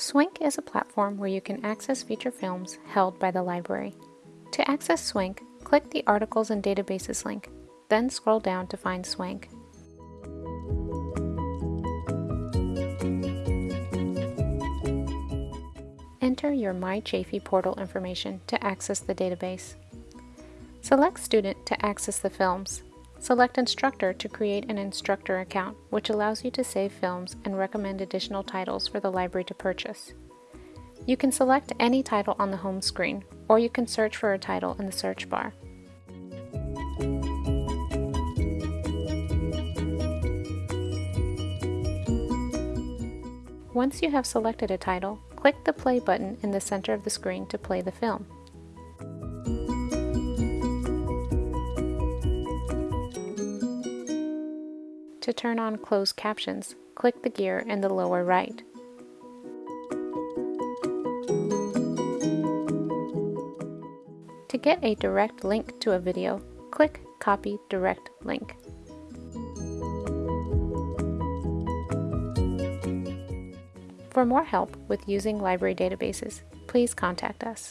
Swank is a platform where you can access feature films held by the library. To access Swank, click the Articles and Databases link, then scroll down to find Swank. Enter your MyChaffey portal information to access the database. Select Student to access the films. Select Instructor to create an instructor account, which allows you to save films and recommend additional titles for the library to purchase. You can select any title on the home screen, or you can search for a title in the search bar. Once you have selected a title, click the play button in the center of the screen to play the film. To turn on closed captions, click the gear in the lower right. To get a direct link to a video, click Copy Direct Link. For more help with using library databases, please contact us.